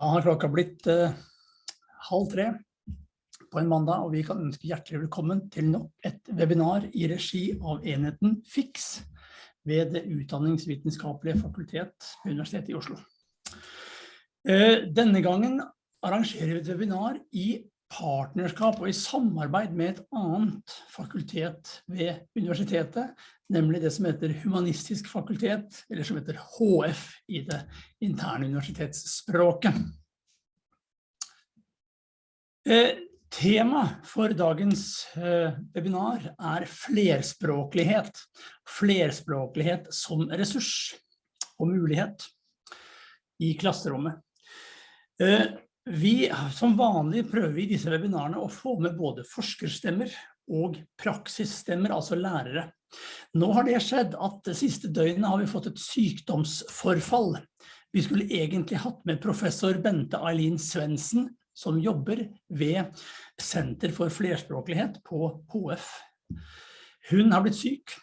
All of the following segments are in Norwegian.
Da har klokka blitt uh, halv tre på en mandag, og vi kan ønske hjertelig velkommen til nok et webinar i regi av enheten FIX ved det utdanningsvitenskapelige fakultet ved Universitetet i Oslo. Uh, denne gangen arrangerer vi et webinar i partnerskap og i samarbeid med et annet fakultet ved universitetet, nemlig det som heter Humanistisk fakultet, eller som heter HF i det interne universitetsspråket. Eh, tema for dagens eh, webinar er flerspråklighet. Flerspråklighet som ressurs og mulighet i klasserommet. Vi, som vanlig prøver i disse webinarene å få med både forskerstemmer og praksisstemmer, altså lærere. Nå har det skjedd at det siste døgnet har vi fått et sykdomsforfall. Vi skulle egentlig hatt med professor Bente Eileen Svensen, som jobber ved Senter for flerspråklighet på HF. Hun har blitt syk,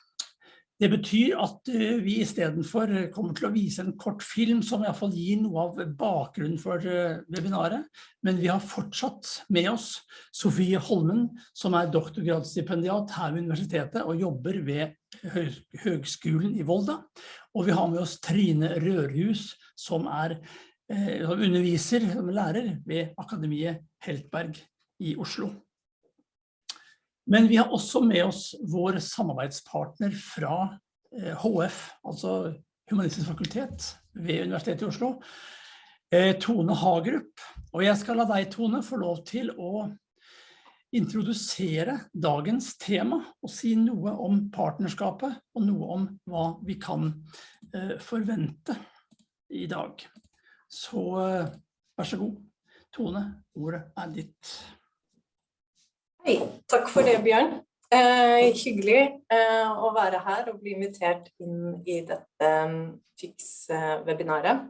det betyr at eh, vi i stedet for kommer til å vise en kort film som i hvert fall gir noe av bakgrunnen for eh, webinaret, men vi har fortsatt med oss Sofie Holmen, som er doktorgradsstipendiat her ved universitetet og jobber ved Høgskolen i Volda. Og vi har med oss Trine Rørhus, som, er, eh, som underviser som lærer ved Akademiet Heltberg i Oslo. Men vi har også med oss vår samarbeidspartner fra HF, eh, altså Humanistisk fakultet ved Universitetet i Oslo, eh, Tone Hagerup. Og jeg skal la deg, Tone, få lov til å introdusere dagens tema og si noe om partnerskapet og noe om hva vi kan eh, forvente i dag. Så vær så god, Tone, ordet er ditt. Hei, takk for det, Bjørn. Eh, hyggelig eh, å være her og bli invitert inn i dette um, FIX-webinaret.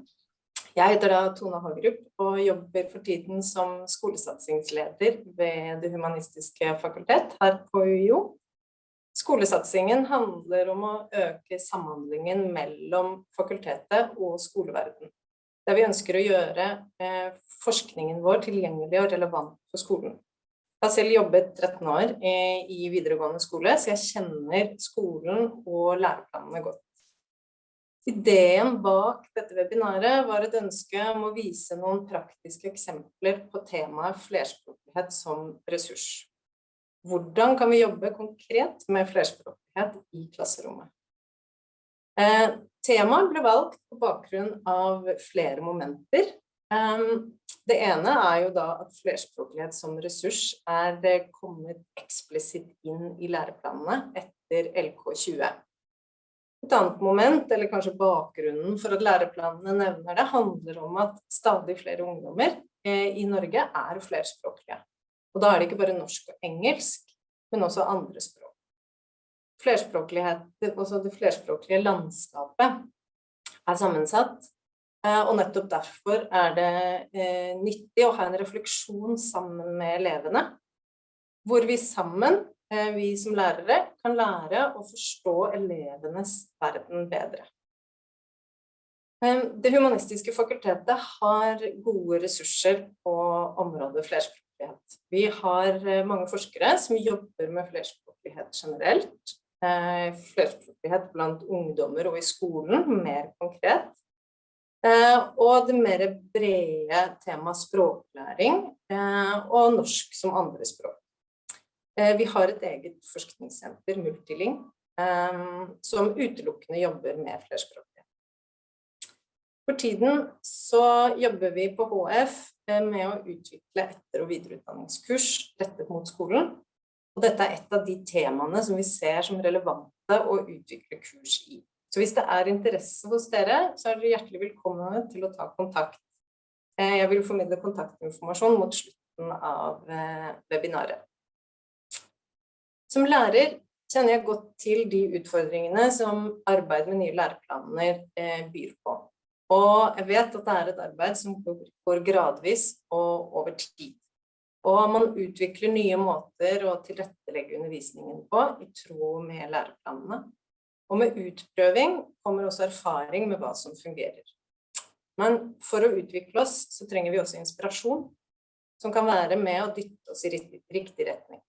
Jeg heter da Tone Hagerup og jobber for tiden som skolesatsingsleder ved Det humanistiske fakultet her på UiO. Skolesatsingen handler om å øke samhandlingen mellom fakultetet og skoleverden. Der vi ønsker å gjøre eh, forskningen vår tilgjengelig og relevant for skolen. Jeg har selv jobbet 13 år i videregående skole, så jeg kjenner skolen og læreplanene godt. Ideen bak dette webinaret var et ønske om å vise noen praktiske eksempler på temaet flerspråklighet som ressurs. Hvordan kan vi jobbe konkret med flerspråklighet i klasserommet? Eh, temaet ble valgt på bakgrunn av flere momenter. Um, det ene er jo da at flerspråklighet som ressurs er eh, kommet eksplisitt inn i læreplanene etter LK20. Et annet moment, eller kanskje bakgrunnen for at læreplanene nevner det, handler om at stadig flere ungdommer eh, i Norge er flerspråklige. Og da er det ikke bare norsk og engelsk, men også andre språk. Flerspråklighet, også det flerspråklige landskapet er sammensatt og nettopp derfor er det eh, nyttig å ha en refleksjon sammen med elevene, hvor vi sammen, eh, vi som lærere, kan lære å forstå elevenes verden bedre. Det humanistiske fakultetet har gode ressurser på området flerspråklighet. Vi har mange forskere som jobber med flerspråklighet generelt, flerspråklighet blant ungdommer og i skolen, mer konkret, Eh, og det mer brede temaet språklæring eh, og norsk som andre språk. Eh, vi har et eget forskningssenter, Multiling, som utelukkende jobber med flerspråklighet. For tiden så jobber vi på HF med å utvikle etter- og videreutdanningskurs rettet mot skolen. Og dette er et av de temaene som vi ser som relevante å utvikle kurs i. Så hvis det er interesse hos dere, så er dere hjertelig velkomne til å ta kontakt. Eh, jeg vil formidle kontaktinformasjon mot slutten av eh, webinaret. Som lærer kjenner jeg godt til de utfordringene som arbeid med nye læreplaner eh, byr på. Og jeg vet at det er et arbeid som går gradvis og over tid. Og man utvikler nye måter å tilrettelegge undervisningen på i tråd med læreplanene. Og med utprøving kommer også erfaring med hva som fungerer. Men for å utvikle oss, så trenger vi også inspirasjon, som kan være med å dytte oss i riktig retning.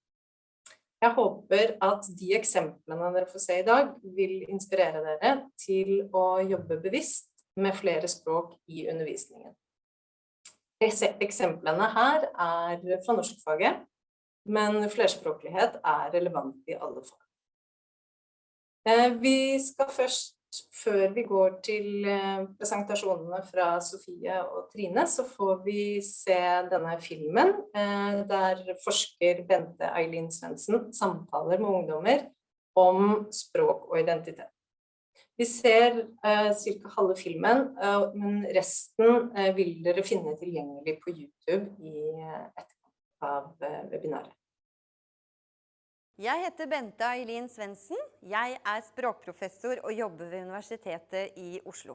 Jeg håper at de eksemplene dere får se i dag, vil inspirere dere til å jobbe bevisst med flere språk i undervisningen. Eksemplene her er fra norskfaget, men flerspråklighet er relevant i alle fag. Eh, vi skal først før vi går til eh, presentasjonene fra Sofie og Trine, så får vi se denne filmen eh, der forsker Bente Eileen Svendsen samtaler med ungdommer om språk og identitet. Vi ser ca. halve filmen, men resten vil dere finne tilgjengelig på YouTube i etterkant av webinaret. Jeg heter Bente Eileen Svendsen. Jeg er språkprofessor og jobber ved Universitetet i Oslo.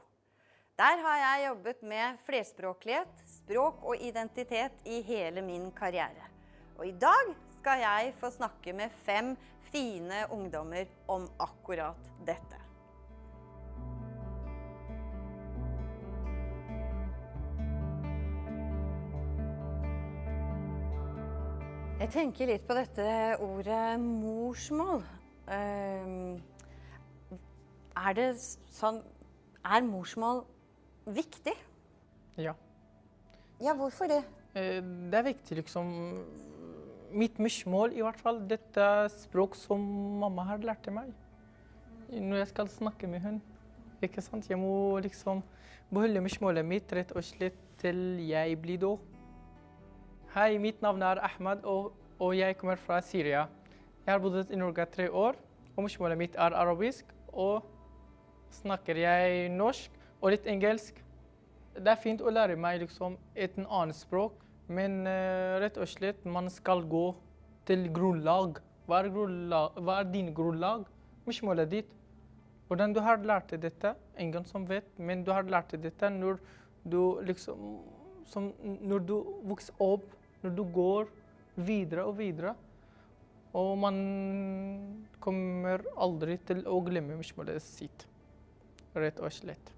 Der har jeg jobbet med flerspråklighet, språk og identitet i hele min karriere. Og i dag skal jeg få snakke med fem fine ungdommer om akkurat dette. Jeg tenker litt på dette ordet morsmål. Ehm, er det sånn Er morsmål viktig? Ja. Ja, hvorfor det? Eh, det er viktig, liksom Mitt morsmål, i hvert fall. Dette er språk som mamma har lært meg når jeg skal snakke med henne. Ikke sant? Jeg må liksom beholde morsmålet mitt rett og slett til jeg blir død. Hei, mitt navn er Ahmed, og, og, jeg kommer fra Syria. Jeg har bodd i Norge tre år, og morsmålet mitt er arabisk. Og snakker jeg norsk og litt engelsk. Det er fint å lære meg liksom, et annet språk, men uh, rett og slett man skal gå til grunnlag. Hva er, grunnlag? Hva er din grunnlag? Morsmålet ditt. Hvordan du har lært dette, ingen som vet, men du har lært dette når du liksom som, Når du vokser opp når du går videre og videre. Og man kommer aldri til å glemme morsmålet sitt, rett og slett.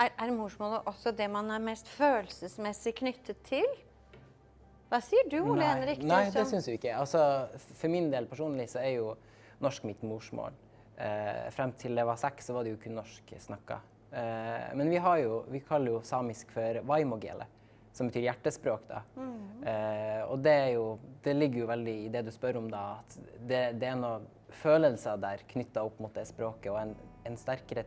Er, er, morsmålet også det man er mest følelsesmessig knyttet til? Hva sier du, Ole Henrik? Nei, det syns jeg ikke. Altså, for min del personlig så er jo norsk mitt morsmål. Eh, frem til jeg var seks, så var det jo kun norsk snakka. Eh, men vi, jo, vi, kaller jo samisk for vaimogele som betyr hjertespråk. Da. Mm. Eh, og det, jo, det, ligger jo veldig i det du spør om, da, at det, det er noen følelser der knytta opp mot det språket, og en, en sterkere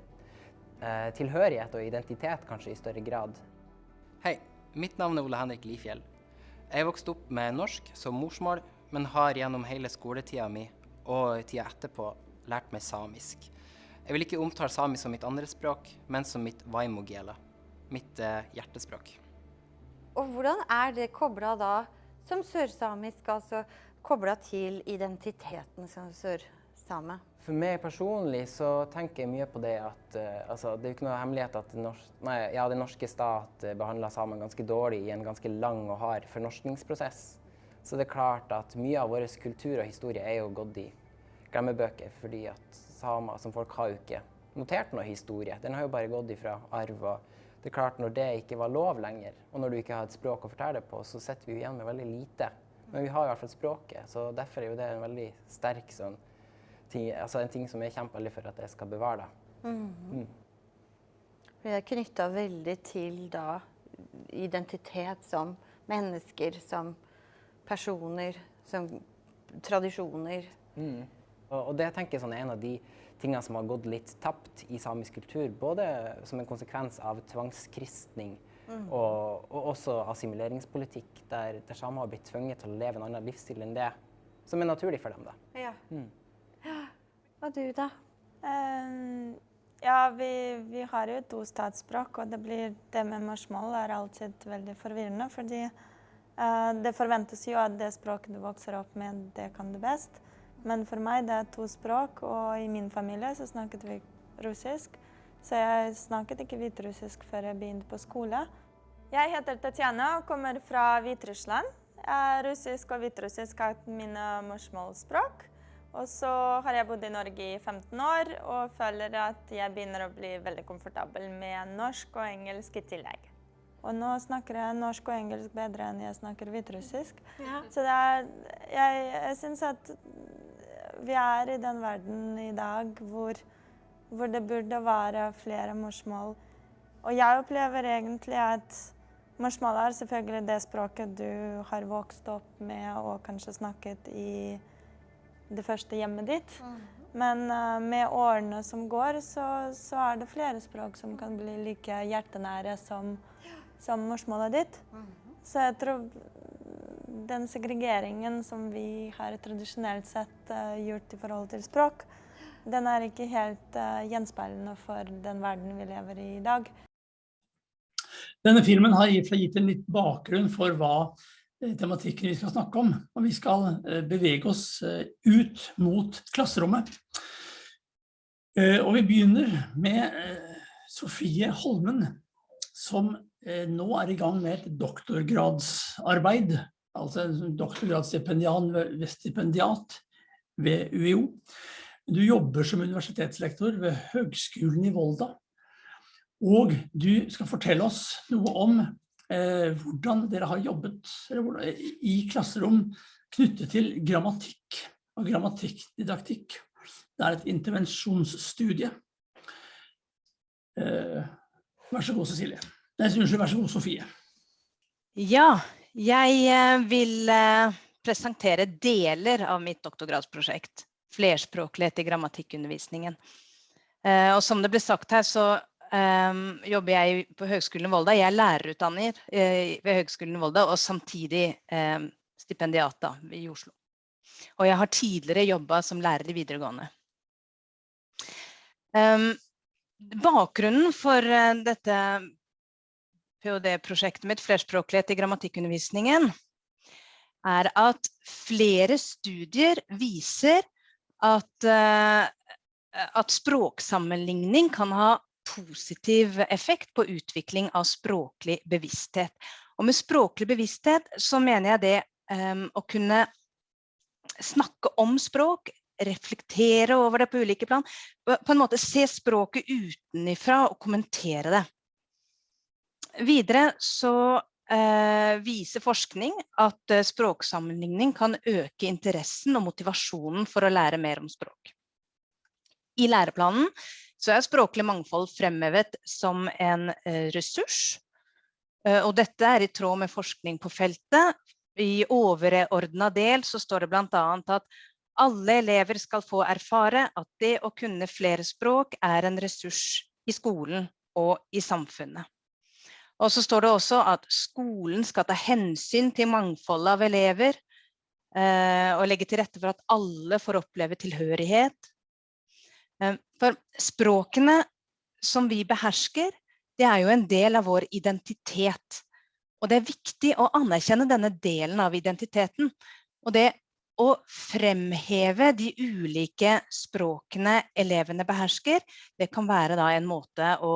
eh, tilhørighet og identitet kanskje i større grad. Hei, mitt navn er Ole Henrik Lifjell. Jeg vokste opp med norsk som morsmål, men har gjennom hele skoletida mi og tida etterpå lært meg samisk. Jeg vil ikke omtale samisk som mitt andre språk, men som mitt vaimogela, mitt eh, hjertespråk. Og hvordan er det kobla da, som sørsamisk, altså kobla til identiteten som sørsame? For meg personlig så tenker jeg mye på det at uh, altså, det er jo ikke noe hemmelighet at norsk, ja, den norske stat behandla behandler samene ganske dårlig i en ganske lang og hard fornorskningsprosess. Så det er klart at mye av vår kultur og historie er jo gått i glemmebøker fordi at samer som folk har jo ikke notert noe historie. Den har jo bare gått ifra arv og det er klart Når det ikke var lov lenger, og når du ikke har et språk å fortelle det på, så sitter vi igjen med veldig lite. Men vi har i hvert fall språket, så derfor er det en veldig sterk sånn, ting, altså en ting som jeg kjemper veldig for at jeg skal bevare. det. Mm. Mm. Vi er knytta veldig til da identitet som mennesker, som personer, som tradisjoner. Mm. Og, og, det tenker jeg sånn er en av de tingene som har gått litt tapt i samisk kultur. Både som en konsekvens av tvangskristning mm. og, og, også assimileringspolitikk, der, der samer har blitt tvunget til å leve en annen livsstil enn det som er naturlig for dem. da. Ja. Mm. Og du, da? Um, ja, vi, vi, har jo to statsspråk, og det, blir, det med morsmål er alltid veldig forvirrende. fordi uh, det forventes jo at det språket du vokser opp med, det kan du best. Men for meg det er to språk, og i min familie så snakket vi russisk. Så jeg snakket ikke hviterussisk før jeg begynte på skole. Jeg heter Tatjana og kommer fra Hviterussland. Russisk og hviterussisk er mine morsmålsspråk. Og så har jeg bodd i Norge i 15 år og føler at jeg begynner å bli veldig komfortabel med norsk og engelsk i tillegg. Og nå snakker jeg norsk og engelsk bedre enn jeg snakker hviterussisk. Så det er, jeg, jeg syns at vi er i den verden i dag hvor, hvor det burde være flere morsmål. Og jeg opplever egentlig at morsmål er selvfølgelig det språket du har vokst opp med og kanskje snakket i det første hjemmet ditt. Men uh, med årene som går, så, så er det flere språk som kan bli like hjertenære som, som morsmålet ditt. Så jeg tror den segregeringen som vi har tradisjonelt sett uh, gjort i forhold til språk, den er ikke helt uh, gjenspeilende for den verden vi lever i i dag. Denne filmen har gitt en litt bakgrunn for hva eh, tematikken vi skal snakke om, og vi skal eh, bevege oss eh, ut mot klasserommet. Eh, Og vi begynner med eh, Sofie Holmen, som eh, nå er i gang med et doktorgradsarbeid, altså en doktorgradsstipendian ved- ved ved UiO. Du jobber som universitetslektor ved Høgskolen i Volda, og du skal fortelle oss noe om eh, hvordan dere har jobbet hvordan, i klasserom knyttet til grammatikk og grammatikkdidaktikk. Det er et intervensjonsstudie. Eh, vær så god, Cecilie. Nei, unnskyld, vær så god, Sofie. Ja, jeg eh, vil eh, presentere deler av mitt doktorgradsprosjekt, flerspråklighet i grammatikkundervisningen. Eh, Og som det ble sagt her, så jobber jeg på Høgskolen Volda. Jeg er lærerutdanner ved Høgskolen Volda, og samtidig stipendiat i Oslo. Og jeg har tidligere jobbet som lærer i videregående. Bakgrunnen for dette ph.d.-prosjektet mitt, flerspråklighet i grammatikkundervisningen, er at flere studier viser at, eh, at språksammenligning kan ha positiv effekt på utvikling av språklig bevissthet. Og med språklig bevissthet så mener jeg det um, å kunne snakke om språk, reflektere over det på ulike plan, på en måte se språket utenifra og kommentere det. Videre så eh, viser forskning at eh, språksammenligning kan øke interessen og motivasjonen for å lære mer om språk. I læreplanen så er språklig mangfold fremhevet som en eh, ressurs. Eh, og dette er i tråd med forskning på feltet. I overordna del så står det bl.a. at alle elever skal få erfare at det å kunne flere språk er en ressurs i skolen og i samfunnet. Og så står det også at skolen skal ta hensyn til mangfoldet av elever eh, og legge til rette for at alle får oppleve tilhørighet. Eh, for språkene som vi behersker, det er jo en del av vår identitet. Og det er viktig å anerkjenne denne delen av identiteten. Og det å fremheve de ulike språkene elevene behersker, det kan være en måte å,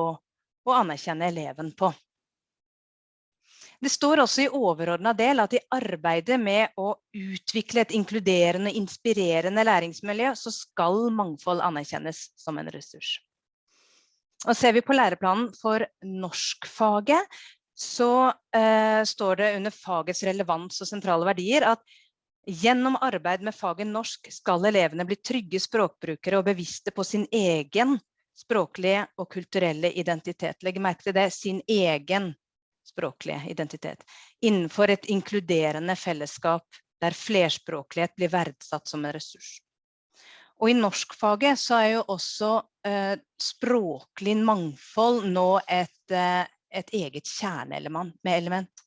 å anerkjenne eleven på. Det står også i overordna del at i arbeidet med å utvikle et inkluderende, inspirerende læringsmiljø, så skal mangfold anerkjennes som en ressurs. Og ser vi på læreplanen for norskfaget, så eh, står det under fagets relevans og sentrale verdier at gjennom arbeid med faget norsk skal elevene bli trygge språkbrukere og bevisste på sin egen språklige og kulturelle identitet. Legg merke til det, sin egen språklige identitet. Innenfor et inkluderende fellesskap der flerspråklighet blir verdsatt som en ressurs. Og i norskfaget så er jo også eh, språklig mangfold nå et, eh, et eget kjerneelement.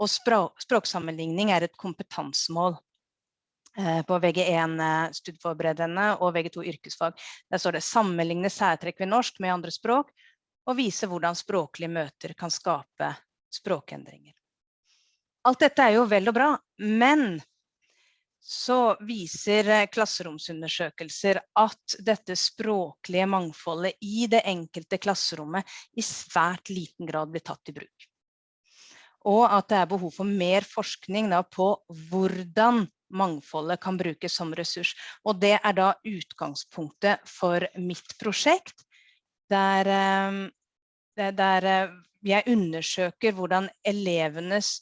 Og språk, språksammenligning er et kompetansemål eh, på VG1 eh, studieforberedende og VG2 yrkesfag. Der står det sammenligne særtrekk ved norsk med andre språk, og vise hvordan språklige møter kan skape språkendringer. Alt dette er jo vel og bra, men så viser eh, klasseromsundersøkelser at dette språklige mangfoldet i det enkelte klasserommet i svært liten grad blir tatt i bruk. Og at det er behov for mer forskning på hvordan mangfoldet kan brukes som ressurs. Og det er da utgangspunktet for mitt prosjekt, der, eh, der eh, jeg undersøker hvordan elevenes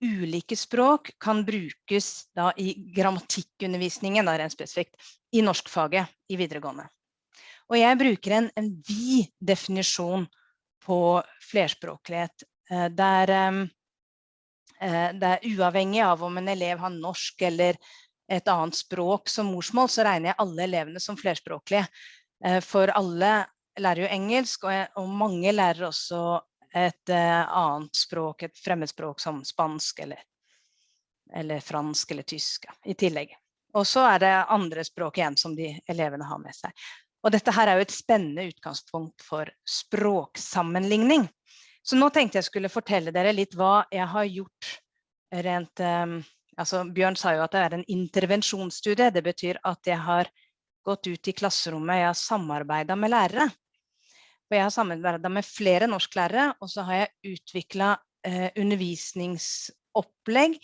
ulike språk kan brukes da i grammatikkundervisningen, da rent spesifikt, i norskfaget i videregående. Og jeg bruker en, en vid definisjon på flerspråklighet, eh, der, eh, der uavhengig av om en elev har norsk eller et annet språk som morsmål, så regner jeg alle elevene som flerspråklige. Eh, for alle lærer jo engelsk, og mange lærer også et annet språk, et fremmedspråk som spansk eller, eller fransk eller tysk i tillegg. Og så er det andre språk igjen som de elevene har med seg. Og dette her er jo et spennende utgangspunkt for språksammenligning. Så nå tenkte jeg skulle fortelle dere litt hva jeg har gjort rent um, altså Bjørn sa jo at det er en intervensjonsstudie. Det betyr at jeg har gått ut i klasserommet, jeg har samarbeida med lærere. Og jeg har samarbeida med flere norsklærere, og så har jeg utvikla eh, undervisningsopplegg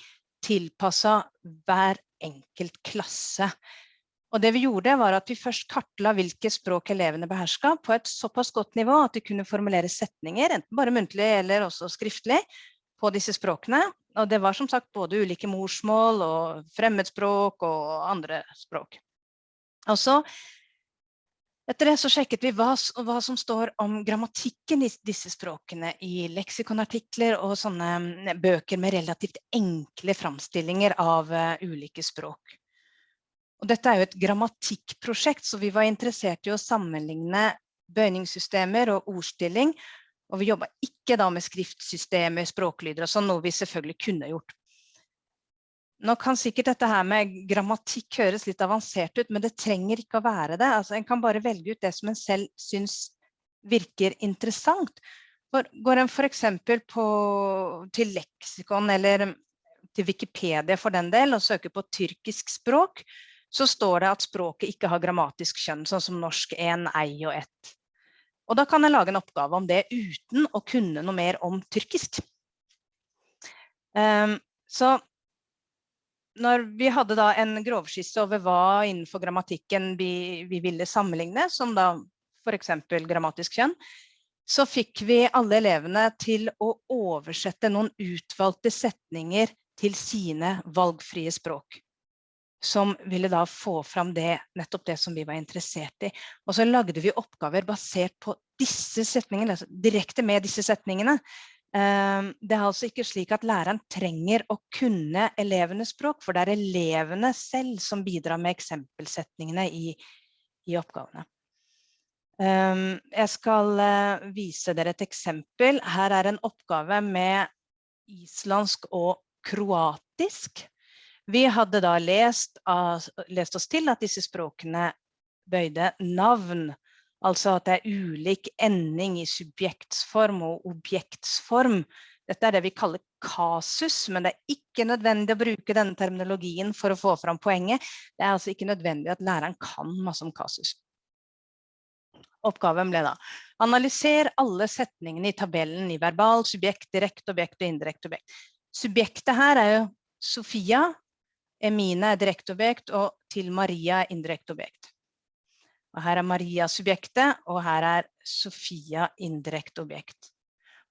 tilpassa hver enkelt klasse. Og det vi gjorde var at vi først kartla hvilke språk elevene beherska på et såpass godt nivå at de kunne formulere setninger, enten bare muntlig eller også skriftlig, på disse språkene. Og det var som sagt både ulike morsmål og fremmedspråk og andre språk. Og så etter det så sjekket vi hva, hva, som står om grammatikken i disse språkene i leksikonartikler og sånne mm, bøker med relativt enkle framstillinger av uh, ulike språk. Og dette er jo et grammatikkprosjekt, så vi var interessert i å sammenligne bøyningssystemer og ordstilling. Og vi jobba ikke da med skriftsystemer, språklyder og sånn, noe vi selvfølgelig kunne gjort. Nå kan sikkert dette her med grammatikk høres litt avansert ut, men det trenger ikke å være det. Altså, en kan bare velge ut det som en selv syns virker interessant. For går en f.eks. til leksikon eller til Wikipedia for den del og søker på tyrkisk språk, så står det at språket ikke har grammatisk kjønn, sånn som norsk en, ei og ett. Og da kan en lage en oppgave om det uten å kunne noe mer om tyrkisk. Um, så når vi hadde da en grovskisse over hva innenfor grammatikken vi, vi ville sammenligne, som da f.eks. grammatisk kjønn, så fikk vi alle elevene til å oversette noen utvalgte setninger til sine valgfrie språk. Som ville da få fram det, nettopp det som vi var interessert i. Og så lagde vi oppgaver basert på disse setningene, altså direkte med disse setningene. Ehm, det er altså ikke slik at læreren trenger å kunne elevenes språk, for det er elevene selv som bidrar med eksempelsetningene i, i oppgavene. Ehm, jeg skal eh, vise dere et eksempel. Her er en oppgave med islandsk og kroatisk. Vi hadde da lest, lest oss til at disse språkene bøyde navn Altså at det er ulik ending i subjektsform og objektsform. Dette er det vi kaller kasus, men det er ikke nødvendig å bruke denne terminologien for å få fram poenget. Det er altså ikke nødvendig at læreren kan masse om kasus. Oppgaven ble da analyser alle setningene i tabellen i verbal, subjekt, direkte objekt og indirekte objekt. Subjektet her er jo Sofia, Emine er direkte objekt, og til Maria er indirekte objekt. Og her er Maria subjektet, og her er Sofia indirekte objekt.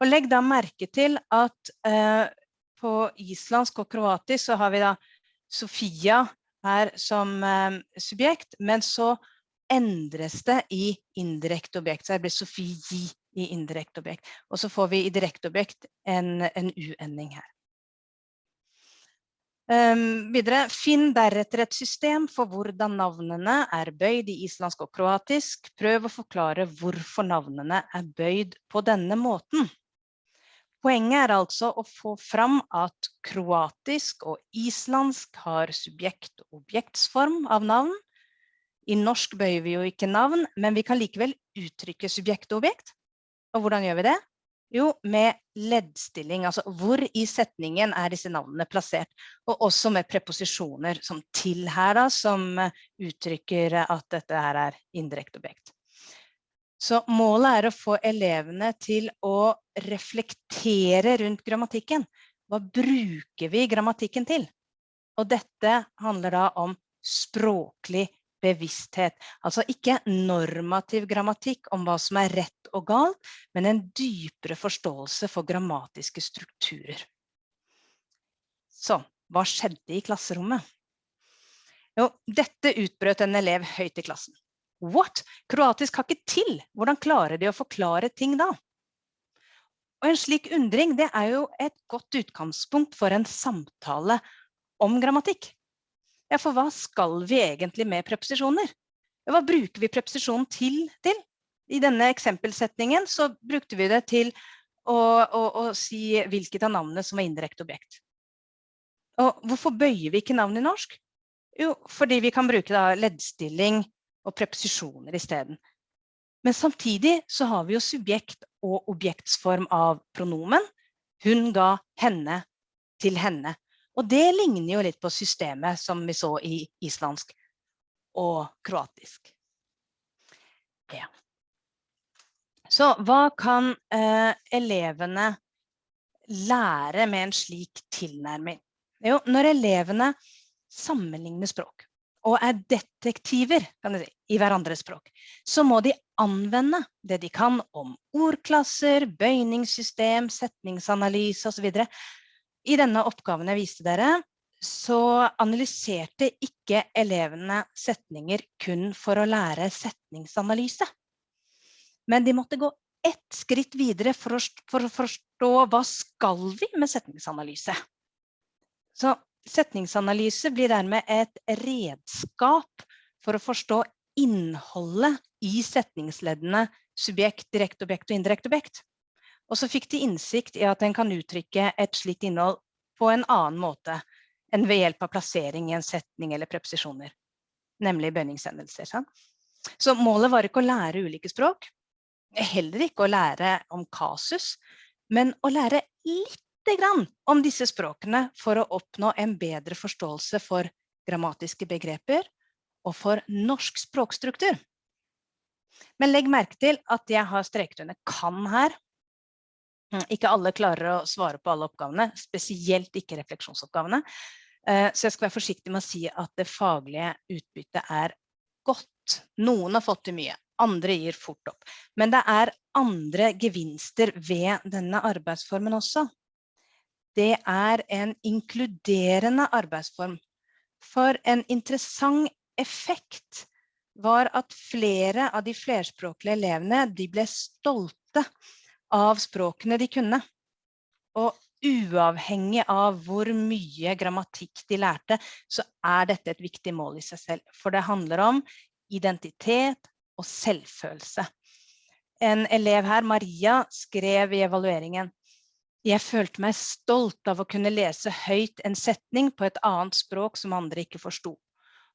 Og legg da merke til at eh, på islandsk og kroatisk så har vi da Sofia her som eh, subjekt, men så endres det i indirekte objekt. Så her blir Sofie i indirekte objekt. Og så får vi i direkte objekt en, en u-ending her. Um, videre, finn deretter et system for hvordan navnene er bøyd i islandsk og kroatisk. Prøv å forklare hvorfor navnene er bøyd på denne måten. Poenget er altså å få fram at kroatisk og islandsk har subjekt- og objektsform av navn. I norsk bøyer vi jo ikke navn, men vi kan likevel uttrykke subjekt og objekt. Og hvordan gjør vi det? Jo, med leddstilling, altså hvor i setningen er disse navnene plassert. Og også med preposisjoner som til her, da, som uttrykker at dette her er indirekte objekt. Så målet er å få elevene til å reflektere rundt grammatikken. Hva bruker vi grammatikken til? Og dette handler da om språklig bevissthet. Altså ikke normativ grammatikk om hva som er rett og galt, men en dypere forståelse for grammatiske strukturer. Så, hva skjedde i klasserommet? Jo, dette utbrøt en elev høyt i klassen. What? Kroatisk har ikke til! Hvordan klarer de å forklare ting da? Og en slik undring, det er jo et godt utgangspunkt for en samtale om grammatikk. Ja, for hva skal vi egentlig med preposisjoner? Hva bruker vi preposisjonen til, til? I denne eksempelsetningen så brukte vi det til å, å, å si hvilket av navnene som var indirekte objekt. Og hvorfor bøyer vi ikke navn i norsk? Jo, fordi vi kan bruke da leddstilling og preposisjoner i stedet. Men samtidig så har vi jo subjekt og objektsform av pronomen. Hun ga henne til henne. Og det ligner jo litt på systemet som vi så i islandsk og kroatisk. Ja. Så hva kan eh, elevene lære med en slik tilnærming? Jo, når elevene sammenligner språk og er detektiver si, i hverandres språk, så må de anvende det de kan om ordklasser, bøyningssystem, setningsanalyse osv. I denne oppgaven jeg viste dere, så analyserte ikke elevene setninger kun for å lære setningsanalyse. Men de måtte gå ett skritt videre for å, for å forstå hva skal vi med setningsanalyse. Så setningsanalyse blir dermed et redskap for å forstå innholdet i setningsleddene subjekt, direkte objekt og indirekte objekt. Og så fikk de innsikt i at en kan uttrykke et slikt innhold på en annen måte enn ved hjelp av plassering i en setning eller preposisjoner, nemlig bønningsendelser. Sant? Så målet var ikke å lære ulike språk, heller ikke å lære om kasus, men å lære litt grann om disse språkene for å oppnå en bedre forståelse for grammatiske begreper og for norsk språkstruktur. Men legg merke til at jeg har streket under kan her, ikke alle klarer å svare på alle oppgavene, spesielt ikke refleksjonsoppgavene. Eh, så jeg skal være forsiktig med å si at det faglige utbyttet er godt. Noen har fått til mye, andre gir fort opp. Men det er andre gevinster ved denne arbeidsformen også. Det er en inkluderende arbeidsform. For en interessant effekt var at flere av de flerspråklige elevene de ble stolte av språkene de kunne. Og uavhengig av hvor mye grammatikk de lærte, så er dette et viktig mål i seg selv. For det handler om identitet og selvfølelse. En elev her, Maria, skrev i evalueringen jeg følte meg stolt av å kunne lese høyt en setning på et annet språk som andre ikke forsto.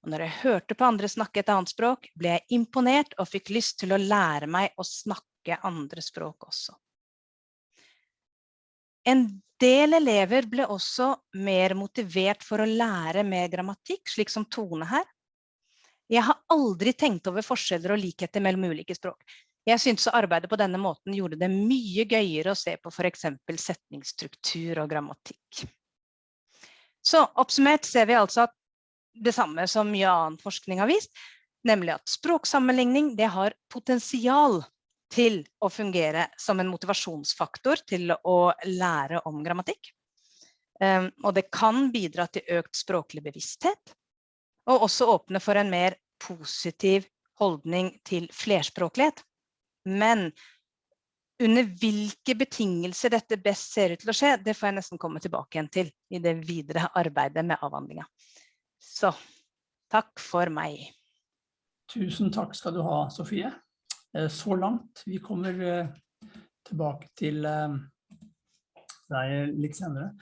Og når jeg hørte på andre snakke et annet språk, ble jeg imponert og fikk lyst til å lære meg å snakke andre språk også. En del elever ble også mer motivert for å lære mer grammatikk, slik som Tone her. Jeg har aldri tenkt over forskjeller og likheter mellom ulike språk. Jeg synes arbeidet på denne måten gjorde det mye gøyere å se på eksempel setningsstruktur og grammatikk. Så oppsummert ser vi altså det samme som mye annen forskning har vist, nemlig at språksammenligning har potensial til å fungere som en motivasjonsfaktor til å lære om grammatikk. Um, og det kan bidra til økt språklig bevissthet, og også åpne for en mer positiv holdning til flerspråklighet. Men under hvilke betingelser dette best ser ut til å skje, det får jeg nesten komme tilbake igjen til i det videre arbeidet med avhandlinga. Så takk for meg. Tusen takk skal du ha, Sofie. Eh, så langt. Vi kommer eh, tilbake til eh, deg litt senere.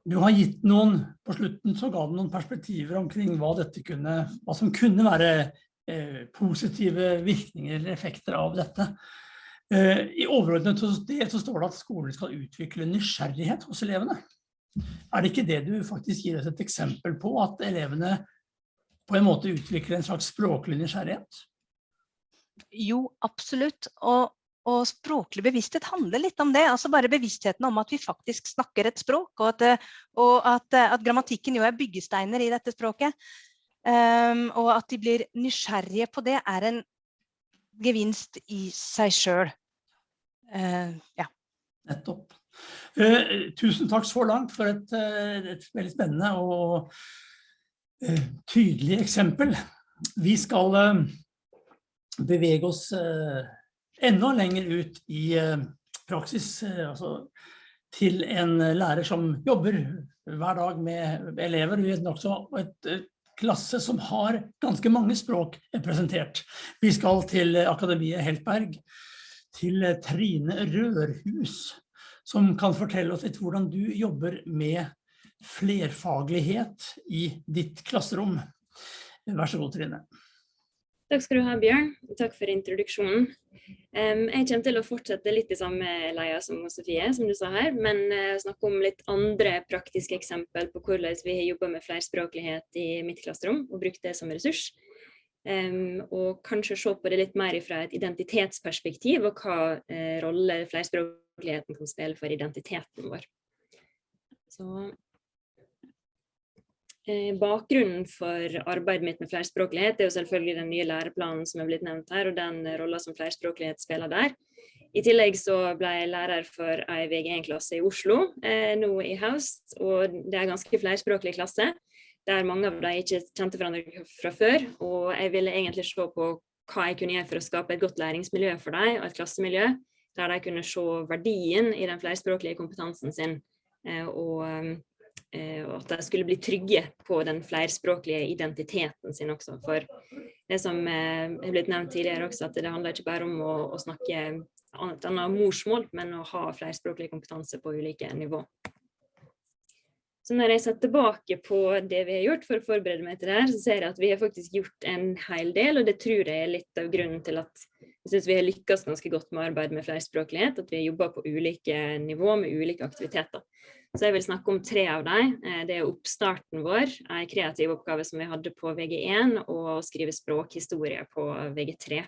Du har gitt noen, på slutten så ga du noen perspektiver omkring hva, dette kunne, hva som kunne være positive virkninger eller effekter av dette. I overordnet del så står det at skolen skal utvikle nysgjerrighet hos elevene. Er det ikke det du faktisk gir oss et eksempel på, at elevene på en måte utvikler en slags språklig nysgjerrighet? Jo, absolutt. Og Og språklig bevissthet handler litt om det. altså Bare bevisstheten om at vi faktisk snakker et språk, og at, eh, og at, eh, at grammatikken jo er byggesteiner i dette språket. Um, og at de blir nysgjerrige på det, er en gevinst i seg sjøl. Uh, ja. Nettopp. Uh, tusen takk så langt for et, uh, et veldig spennende og tydelig eksempel. Vi skal bevege oss enda lenger ut i praksis, altså til en lærer som jobber hver dag med elever. i en klasse som har ganske mange språk representert. Vi skal til Akademiet Heltberg, til Trine Rørhus, som kan fortelle oss litt hvordan du jobber med flerfaglighet i ditt klasserom. Vær så god, Trine. Takk skal du ha, Bjørn. Takk for introduksjonen. Jeg kommer til å fortsette litt i samme leia som Sofie, som du sa her, men uh, snakke om litt andre praktiske eksempel på hvordan vi har jobba med flerspråklighet i mitt klasserom, og brukt det som ressurs. Og kanskje se på det litt mer fra et identitetsperspektiv, og hva uh, rolle flerspråkligheten kan spille for identiteten vår. Så Eh, bakgrunnen for arbeidet mitt med flerspråklighet er jo selvfølgelig den nye læreplanen som er blitt nevnt her, og den rolla som flerspråklighet spiller der. I tillegg så ble jeg lærer for ei VG1-klasse i Oslo eh, nå i høst, og det er en ganske flerspråklig klasse, der mange av dem ikke kjente hverandre fra før, og jeg ville egentlig se på hva jeg kunne gjøre for å skape et godt læringsmiljø for dem, og et klassemiljø, der de kunne se verdien i den flerspråklige kompetansen sin, eh, og Eh, og at de skulle bli trygge på den flerspråklige identiteten sin også. For det som eh, blitt nevnt tidligere også, at det handler ikke bare om å, å snakke et annet morsmål, men å ha flerspråklig kompetanse på ulike nivå. Så når jeg ser tilbake på det vi har gjort for å forberede meg til det her, så ser jeg at vi har faktisk gjort en hel del, og det tror jeg er litt av grunnen til at jeg synes vi har lykkes ganske godt med arbeid med flerspråklighet, at vi har jobbet på ulike nivå med ulike aktiviteter. Så jeg vil snakke om tre av dem. Eh, det er oppstarten vår, en kreativ oppgave som vi hadde på VG1, og å skrive språkhistorie på VG3.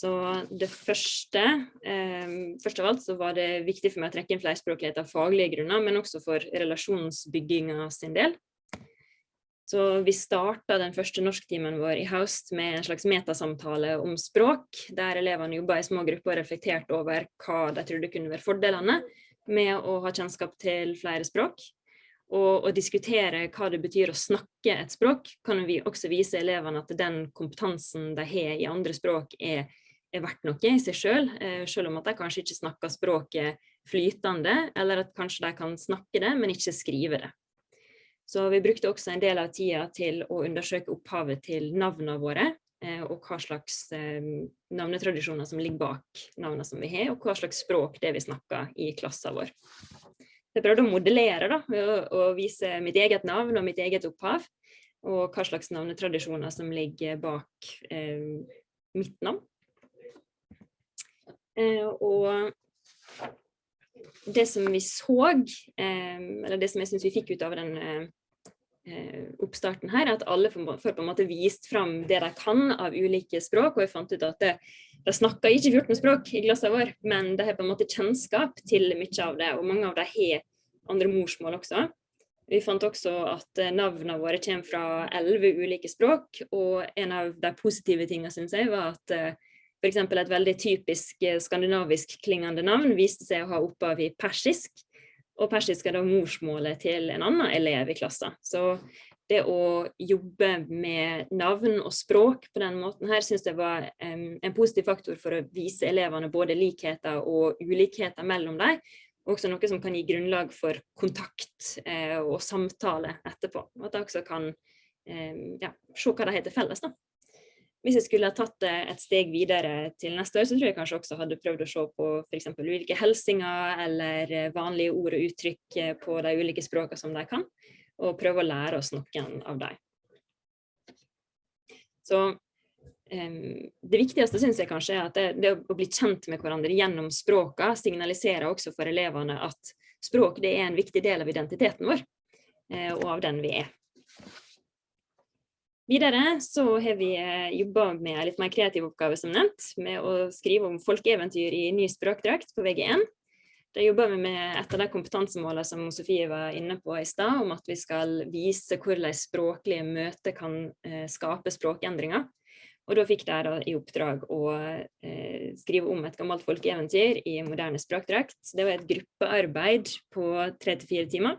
Så det første, eh, først av alt så var det viktig for meg å trekke inn flerspråklighet av faglige grunner, men også for relasjonsbygginga sin del. Så vi starta den første norsktimen vår i høst med en slags metasamtale om språk, der elevene jobba i små grupper og reflekterte over hva de trodde kunne være fordelene med å ha kjennskap til flere språk. Og å diskutere hva det betyr å snakke et språk, kan vi også vise elevene at den kompetansen de har i andre språk er, er verdt noe i seg selv, eh, selv om at de kanskje ikke snakker språket flytende, eller at kanskje de kan snakke det, men ikke skrive det. Så vi brukte også en del av tida til å undersøke opphavet til navnene våre, Eh, og hva slags eh, navnetradisjoner som ligger bak navnene som vi har, og hva slags språk det vi snakker i klassen vår. Jeg prøvde å modellere da, ved vise mitt eget navn og mitt eget opphav, og hva slags navnetradisjoner som ligger bak eh, mitt navn. Eh, og det som vi så, eh, eller det som jeg synes vi fikk ut av den Eh, oppstarten her, at alle får, på en måte vist fram det de kan av ulike språk. Og jeg fant ut at det, de snakker ikke 14 språk i glasset vår, men de har på en måte kjennskap til mye av det. Og mange av dem har andre morsmål også. Vi fant også at eh, navnene våre kommer fra elleve ulike språk, og en av de positive tingene synes jeg var at eh, f.eks. et veldig typisk skandinavisk klingende navn viste seg å ha opphav i persisk, og persisk er da morsmålet til en annen elev i klassen. Så det å jobbe med navn og språk på den måten her, synes jeg var um, en positiv faktor for å vise elevene både likheter og ulikheter mellom dem. Også noe som kan gi grunnlag for kontakt eh, og samtale etterpå. At de også kan eh, ja, se hva de heter felles. da. Hvis jeg skulle ha tatt det et steg videre til neste år, så tror jeg kanskje også hadde prøvd å se på f.eks. ulike helsinger eller eh, vanlige ord og uttrykk eh, på de ulike språkene som de kan, og prøve å lære oss noen av dem. Så um, det viktigste synes jeg kanskje er at det, det, å bli kjent med hverandre gjennom språka signaliserer også for elevene at språk er en viktig del av identiteten vår, og av den vi er. Videre så har vi jobba med en litt mer kreativ oppgave som nevnt, med å skrive om folkeeventyr i ny språkdrakt på VG1. Da jobber vi med et av de kompetansemålene som Sofie var inne på i stad, om at vi skal vise hvordan språklige møter kan eh, skape språkendringer. Og da fikk de i oppdrag å eh, skrive om et gammelt folkeeventyr i moderne språkdrakt. Det var et gruppearbeid på tre til fire timer,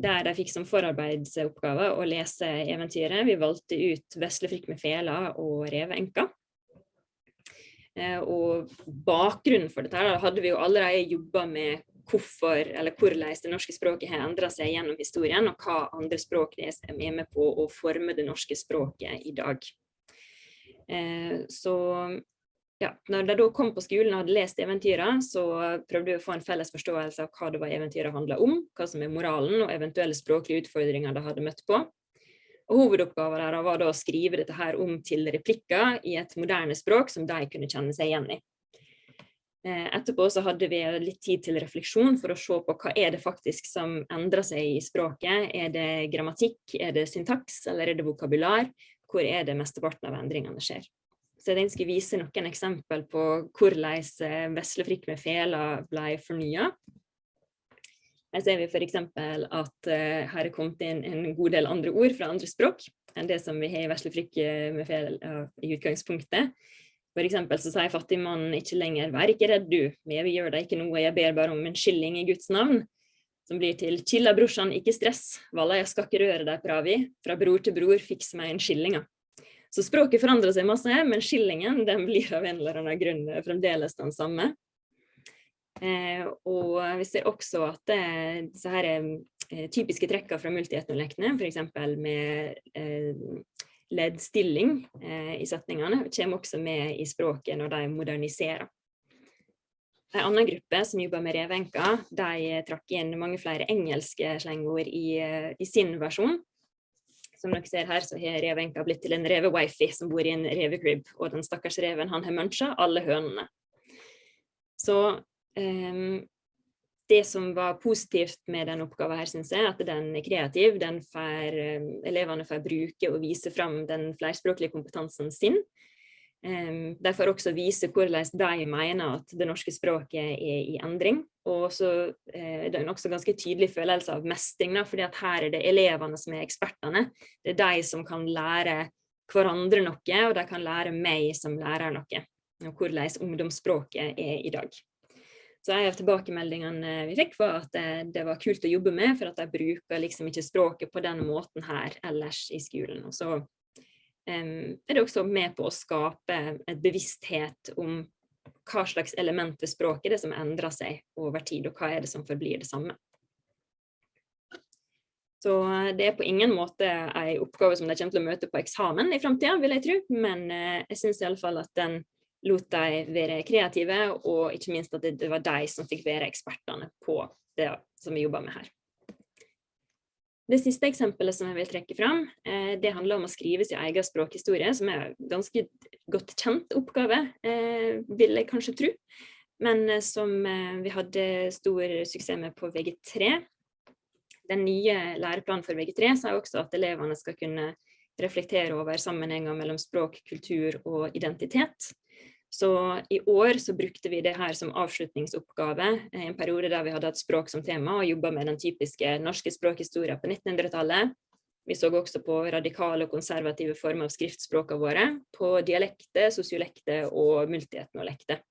der de fikk som forarbeidsoppgave å lese eventyret. Vi valgte ut Vesle frikk med fela og Reveenka. Eh, og bakgrunnen for dette hadde vi jo allerede jobba med hvorfor, eller hvordan det norske språket har endra seg gjennom historien, og hva andre språk det er med på å forme det norske språket i dag. Eh, så ja, når de da kom på skolen og hadde lest eventyrene, så prøvde vi å få en felles forståelse av hva det var eventyret handla om, hva som er moralen, og eventuelle språklige utfordringer de hadde møtt på. Og Hovedoppgaven deres var da å skrive dette her om til replikker i et moderne språk som de kunne kjenne seg igjen i. Eh, etterpå så hadde vi litt tid til refleksjon for å se på hva er det faktisk som endrer seg i språket. Er det grammatikk, er det syntaks eller er det vokabular? Hvor er det mesteparten av endringene skjer? Så jeg skulle vise noen eksempel på hvordan veslefrikk vesle frikk med fela ble fornya. Her ser vi f.eks. at uh, her er kommet inn en god del andre ord fra andre språk enn det som vi har i vesle frikk med fel uh, i utgangspunktet. For eksempel så sier fattigmannen ikke lenger 'vær ikke redd du, vi gjør deg ikke noe, jeg ber bare om en skilling i Guds navn'. Som blir til 'chilla brorsan, ikke stress, valla jeg skal ikke røre deg pravi, fra bror til bror, fiks meg en skillinga'. Så språket forandrer seg masse, men skillingen den blir av en eller annen grunn fremdeles den samme. Eh, og vi ser også at det, disse her, eh, typiske trekkene fra multietnolektene, f.eks. med leddstilling i setningene, kommer også med i språket når de moderniserer. En annen gruppe som jobber med revenker, de trakk inn mange flere engelske slengord i, i, sin versjon. Som dere ser her, så har revenka blitt til en revewifi som bor i en revecrib, og den stakkars reven han har muncha alle hønene. Så Um, det som var positivt med den oppgaven her, synes jeg, at den er kreativ. Den får, um, elevene får bruke og vise fram den flerspråklige kompetansen sin. Um, de får også vise hvordan de mener at det norske språket er i endring. Og så uh, det er det også ganske tydelig følelse av mestring, at her er det elevene som er ekspertene. Det er de som kan lære hverandre noe, og de kan lære meg som lærer noe. Og hvordan ungdomsspråket er i dag. Så en av tilbakemeldingene vi fikk var at det, det, var kult å jobbe med, for at de bruker liksom ikke språket på den måten her ellers i skolen. Og så er det også med på å skape et bevissthet om hva slags element ved språket det som endrer seg over tid, og hva er det som forblir det samme. Så det er på ingen måte en oppgave som de kommer til å møte på eksamen i fremtiden, vil jeg tro, men eh, jeg synes i alle fall at den lot de være kreative, og ikke minst at det var de som fikk være ekspertene på det som vi jobber med her. Det siste eksempelet som jeg vil trekke fram, eh, det handler om å skrive sin egen språkhistorie, som er en ganske godt kjent oppgave, eh, vil jeg kanskje tro, men eh, som vi hadde stor suksess med på VG3. Den nye læreplanen for VG3 sier også at elevene skal kunne reflektere over sammenhenger mellom språk, kultur og identitet. Så i år så brukte vi det her som avslutningsoppgave, i en periode der vi hadde hatt språk som tema og jobbet med den typiske norske språkhistoria på 1900-tallet. Vi så også på radikale og konservative former av skriftspråkene våre, på dialekter, sosiolekter og multietnolekter.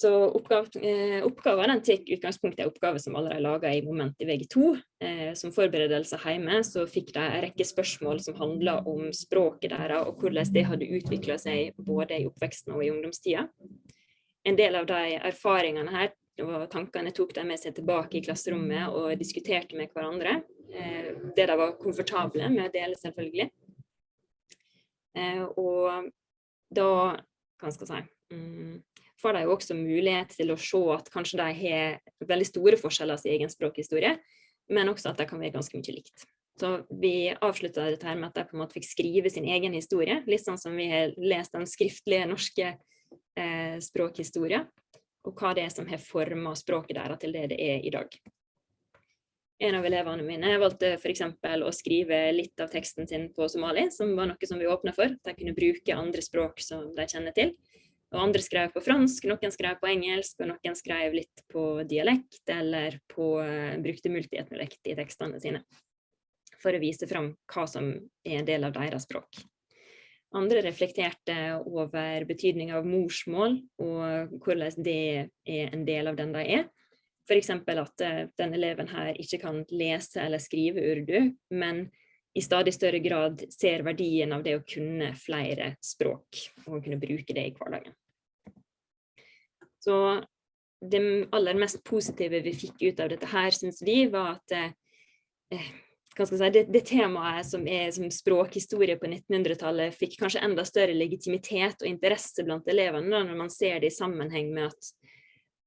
Så oppgave, eh, oppgaven tar utgangspunkt i oppgave som allerede er laget i moment i VG2. Eh, som forberedelse hjemme så fikk de en rekke spørsmål som handlet om språket deres, og hvordan det hadde utviklet seg både i oppveksten og i ungdomstida. En del av de erfaringene her og tankene tok de med seg tilbake i klasserommet og diskuterte med hverandre. Eh, det de var komfortable med å dele, selvfølgelig. Eh, og da, hva skal jeg si mm, får de jo også mulighet til å se at kanskje de har veldig store forskjeller i egen språkhistorie, men også at de kan være ganske mye likt. Så vi avslutta dette her med at de på en måte fikk skrive sin egen historie, litt sånn som vi har lest den skriftlige norske eh, språkhistoria, og hva det er som har forma språket deres til det det er i dag. En av elevene mine valgte f.eks. å skrive litt av teksten sin på somali, som var noe som vi åpna for. De kunne bruke andre språk som de kjenner til. Og andre skrev på fransk, noen skrev på engelsk, og noen skrev litt på dialekt, eller på, uh, brukte multietnolekt i tekstene sine. For å vise fram hva som er en del av deres språk. Andre reflekterte over betydningen av morsmål, og hvordan det er en del av den de er. F.eks. at denne eleven her ikke kan lese eller skrive urdu, men i stadig større grad ser verdien av det å kunne flere språk, og kunne bruke det i hverdagen. Så det aller mest positive vi fikk ut av dette her, synes vi, var at eh, si, det, det, temaet som er som språkhistorie på 1900-tallet fikk kanskje enda større legitimitet og interesse blant elevene når man ser det i sammenheng med at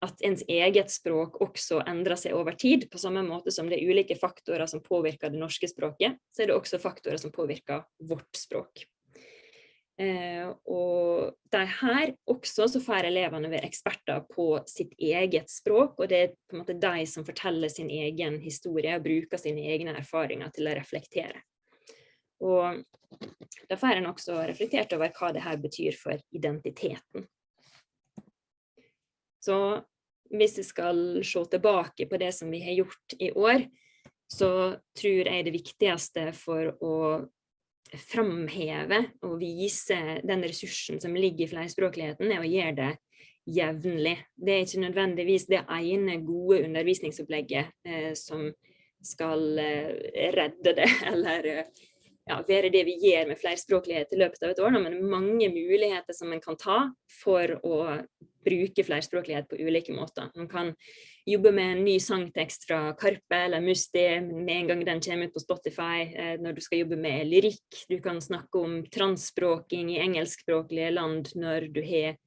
at ens eget språk også endrer seg over tid, på samme måte som det er ulike faktorer som påvirker det norske språket, så er det også faktorer som påvirker vårt språk. Eh, og de her også så får elevene være eksperter på sitt eget språk, og det er på en måte de som forteller sin egen historie og bruker sine egne erfaringer til å reflektere. Og da får en også reflektert over hva det her betyr for identiteten. Så hvis vi skal se tilbake på det som vi har gjort i år, så tror jeg det viktigste for å framheve og vise den ressursen som ligger i flerspråkligheten, er å gjøre det jevnlig. Det er ikke nødvendigvis det ene gode undervisningsopplegget eh, som skal eh, redde det, eller eh, ja, være det vi gjør med flerspråklighet i løpet av et år, men mange muligheter som en kan ta for å bruke flerspråklighet på ulike måter. Man kan jobbe med en ny sangtekst fra Karpe eller Musti med en gang den kommer ut på Spotify, eh, når du skal jobbe med lyrikk. Du kan snakke om transspråking i engelskspråklige land når du, har,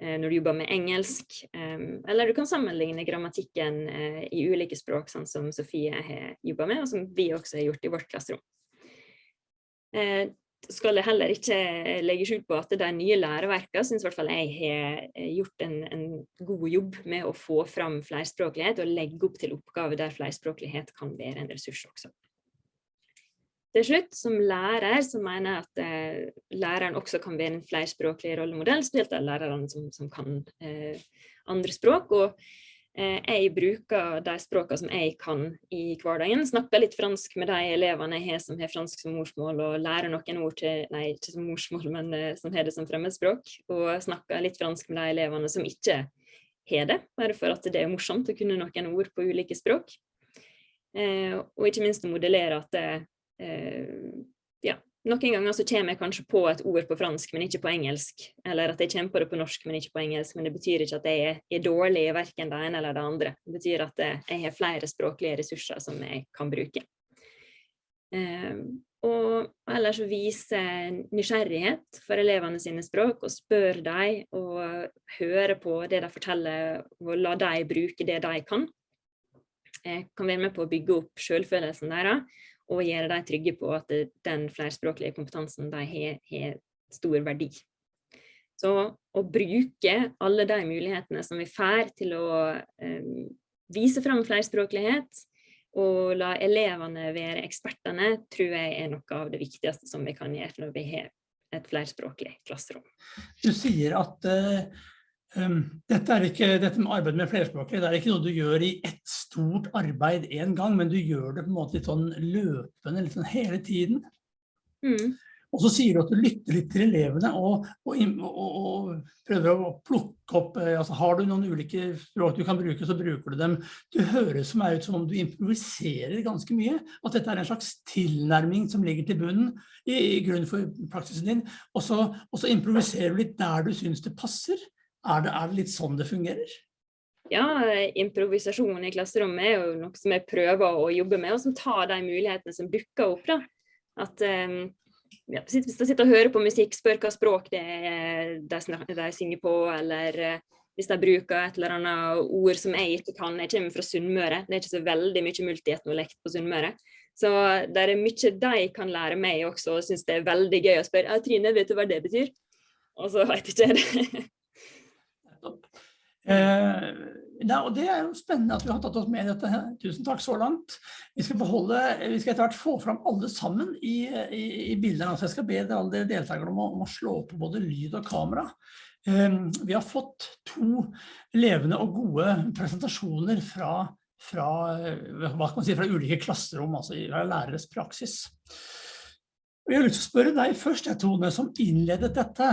eh, når du jobber med engelsk. Eller du kan sammenligne grammatikken eh, i ulike språk, sånn som Sofie har jobbet med, og som vi også har gjort i vårt klasserom. Skal jeg heller ikke legge skjul på at de nye læreverkene synes i hvert fall jeg har eh, gjort en, en, god jobb med å få fram flerspråklighet og legge opp til oppgaver der flerspråklighet kan være en ressurs også. Til slutt, som lærer, så mener jeg at eh, læreren også kan være en flerspråklig rollemodell, spesielt av lærerne som, som kan eh, andre språk. og jeg bruker de språkene som jeg kan i hverdagen. Snakker litt fransk med de elevene jeg har som har fransk som morsmål, og lærer noen ord til, nei, ikke som morsmål, men uh, som har det som fremmedspråk. Og snakker litt fransk med de elevene som ikke har det, bare for at det er morsomt å kunne noen ord på ulike språk. Uh, og ikke minst å modellere at det, noen ganger så kommer jeg kanskje på et ord på fransk, men ikke på engelsk. Eller at jeg kommer på det på norsk, men ikke på engelsk. Men det betyr ikke at jeg er, er dårlig i verken det ene eller det andre. Det betyr at jeg har flere språklige ressurser som jeg kan bruke. Um, og ellers vise nysgjerrighet for elevene sine språk, og spør dem og høre på det de forteller, og la dem bruke det de kan. Jeg kan være med på å bygge opp selvfølelsen deres, og gjøre dem trygge på at den flerspråklige kompetansen de har, har stor verdi. Så å bruke alle de mulighetene som vi får til å um, vise fram flerspråklighet, og la elevene være ekspertene, tror jeg er noe av det viktigste som vi kan gjøre når vi har et flerspråklig klasserom. Du sier at uh, dette, ikke, dette, med arbeid med flerspråklig, det er ikke noe du gjør i ett stort arbeid en gang, men du gjør det på en måte litt sånn løpende, litt sånn hele tiden. Mm. Og så sier du at du lytter litt til elevene og, og, og, og prøver å plukke opp, eh, altså har du noen ulike språk du kan bruke, så bruker du dem. Du høres som er ut som om du improviserer ganske mye, at dette er en slags tilnærming som ligger til bunnen i, i grunnen for praksisen din, og så, improviserer du litt der du synes det passer. Er det, er det litt sånn det fungerer? Ja, improvisasjon i klasserommet er jo noe som jeg prøver å jobbe med, og som tar de mulighetene som dukker opp. da. At um, ja, Hvis de sitter og hører på musikk, spør hva språk det er de, de synger på, eller uh, hvis de bruker et eller annet ord som jeg ikke kan. Jeg kommer fra Sunnmøre, det er ikke så veldig mye multietnolekt på Sunnmøre. Så det er mye de kan lære meg også, og syns det er veldig gøy å spørre. Ja, Trine, vet du hva det betyr? Og så vet ikke jeg det. Eh, det, og det er jo spennende at vi har tatt oss med i dette. Tusen takk så langt. Vi skal, beholde, vi skal etter hvert få fram alle sammen i, i, i bildene. Altså jeg skal be alle dere deltakere om om å slå på både lyd og kamera. Um, vi har fått to levende og gode presentasjoner fra, fra, man si, fra ulike klasserom, altså fra læreres praksis. Jeg har lyst til å spørre deg først, Tone, som innledet dette.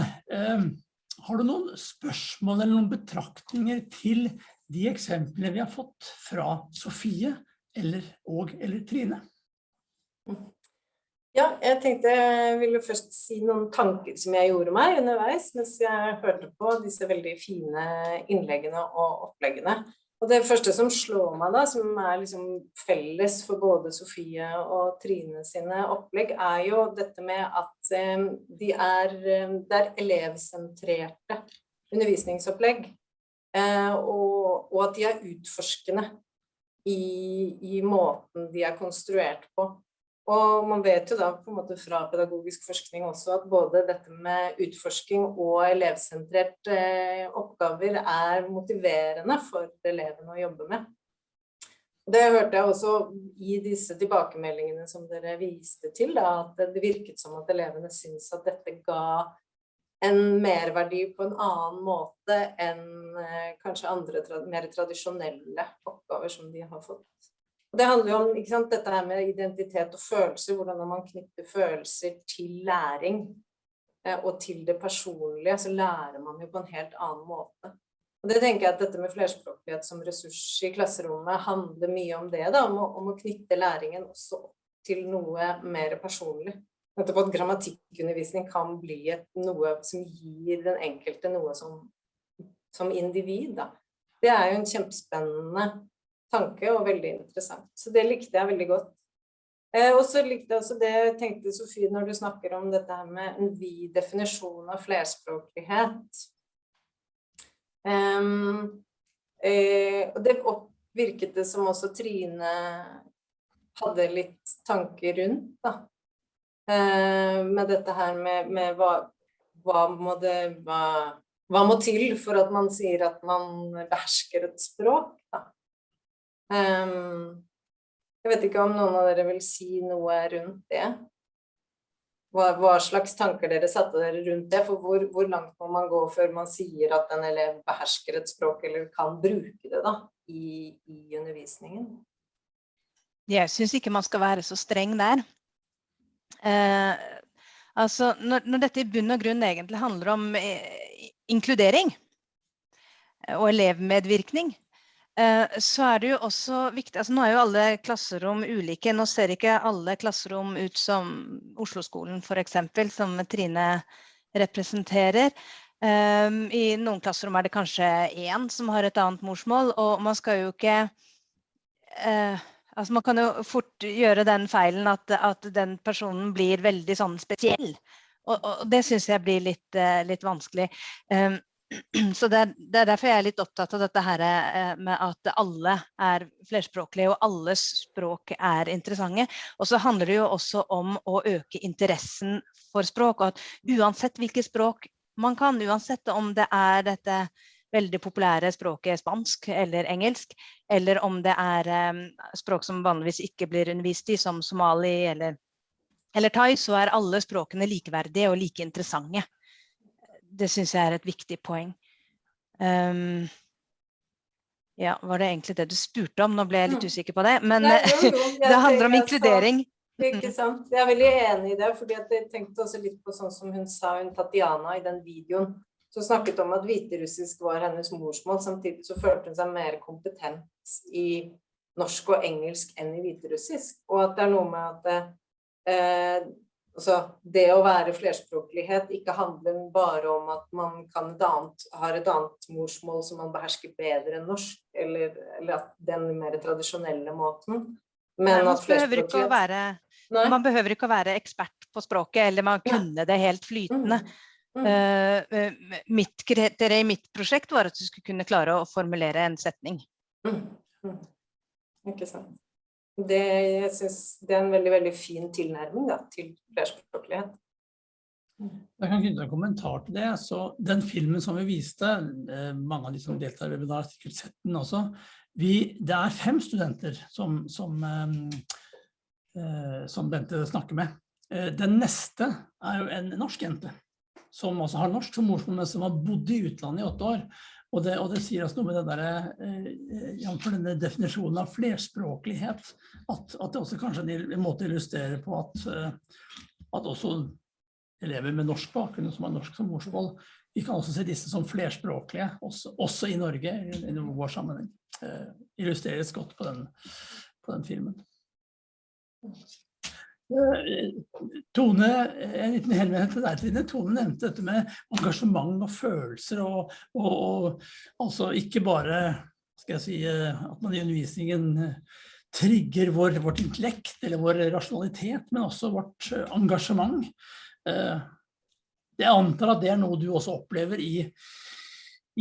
Har du noen spørsmål eller noen betraktninger til de eksemplene vi har fått fra Sofie eller, og eller Trine? Ja, jeg tenkte jeg ville først si noen tanker som jeg gjorde meg underveis mens jeg hørte på disse veldig fine innleggene og oppleggene. Og det første som slår meg da, som er liksom felles for både Sofie og Trine sine opplegg, er jo dette med at eh, de er, eh, det er elevsentrerte undervisningsopplegg. Eh, og, og, at de er utforskende i, i måten de er konstruert på. Og man vet jo da på en måte fra pedagogisk forskning også at både dette med utforsking og elevsentrerte eh, oppgaver er motiverende for elevene å jobbe med. Det hørte jeg også i disse tilbakemeldingene som dere viste til, da, at det virket som at elevene syntes at dette ga en merverdi på en annen måte enn eh, kanskje andre mer tradisjonelle oppgaver som de har fått. Og det handler jo om sant, dette her med identitet og følelser, hvordan man knytter følelser til læring eh, og til det personlige, så lærer man jo på en helt annen måte. Og det tenker jeg at dette med flerspråklighet som ressurs i klasserommet handler mye om det, da, om å, om å knytte læringen også til noe mer personlig. Nettopp at grammatikkundervisning kan bli et, noe som gir den enkelte noe som, som individ. Da. Det er jo en kjempespennende tanke og veldig interessant. Så det likte jeg veldig godt. Eh, og så likte jeg også det tenkte Sofie når du snakker om dette her med en vid definisjon av flerspråklighet. Um, eh, og det virket det som også Trine hadde litt tanker rundt, da. Eh, med dette her med, med hva, hva, må det hva, hva må til for at man sier at man behersker et språk, jeg vet ikke om noen av dere vil si noe rundt det? Hva, hva slags tanker dere satte dere rundt det? For hvor, hvor, langt må man gå før man sier at en elev behersker et språk, eller kan bruke det da, i, i undervisningen? Jeg syns ikke man skal være så streng der. Eh, altså, når, når, dette i bunn og grunn egentlig handler om eh, inkludering og elevmedvirkning, Eh, så er det jo også viktig altså Nå er jo alle klasserom ulike. Nå ser ikke alle klasserom ut som Oslo-skolen f.eks., som Trine representerer. Um, I noen klasserom er det kanskje én som har et annet morsmål, og man skal jo ikke uh, altså Man kan jo fort gjøre den feilen at, at den personen blir veldig sånn spesiell. Og, og det syns jeg blir litt, uh, litt vanskelig. Um, så det det er, derfor jeg er litt opptatt av dette her eh, med at alle er flerspråklige og alles språk er interessante. Og så handler det jo også om å øke interessen for språk. Og at uansett hvilket språk man kan, uansett om det er dette veldig populære språket spansk eller engelsk, eller om det er um, språk som vanligvis ikke blir undervist i, som somali eller, eller thai, så er alle språkene likeverdige og like interessante det syns jeg er et viktig poeng. Um, ja, var det egentlig det du spurte om? Nå ble jeg litt mm. usikker på det. Men Nei, jo, jo, det handler om inkludering. Ikke sant. Jeg er veldig enig i det. fordi jeg tenkte også litt på sånn som hun sa, hun Tatjana i den videoen. Som snakket om at hviterussisk var hennes morsmål. Samtidig så følte hun seg mer kompetent i norsk og engelsk enn i hviterussisk. Og at det er noe med at eh, Altså, det å være flerspråklighet ikke handler bare om at man et annet, har et annet morsmål som man behersker bedre enn norsk, eller, eller at den mer tradisjonelle måten. Men Nei, man, behøver ikke å være, man behøver ikke å være ekspert på språket, eller man kunne det helt flytende. Mm. Uh, mitt kriterium i mitt prosjekt var at du skulle kunne klare å formulere en setning. Mm. Mm. Ikke sant det, jeg synes det er en veldig, veldig fin tilnærming da, til flerspråklighet. Jeg kan knytte en kommentar til det. Så den filmen som vi viste, eh, mange av de som deltar i webinar sikkert sett den også. Vi, det er fem studenter som, som, eh, som Bente snakker med. Eh, den neste er jo en norsk jente, som også har norsk som morsmål, men som har bodd i utlandet i åtte år. Og det, og det sier oss noe med det der, eh, for denne definisjonen av flerspråklighet, at, at det også kanskje er en måte å illustrere på at, at også elever med norsk bakgrunn som har norsk som morsmål. Vi kan også se disse som flerspråklige, også, også i Norge, i, i vår sammenheng. Eh, illustreres godt på den, på den filmen. Eh, Tone, en liten henvendelse til deg, Trine. Tone nevnte dette med engasjement og følelser, og, og, og altså ikke bare skal jeg si, eh, at man i undervisningen eh, trigger vår, vårt intellekt eller vår rasjonalitet, men også vårt engasjement. Eh, jeg antar at det er noe du også opplever i,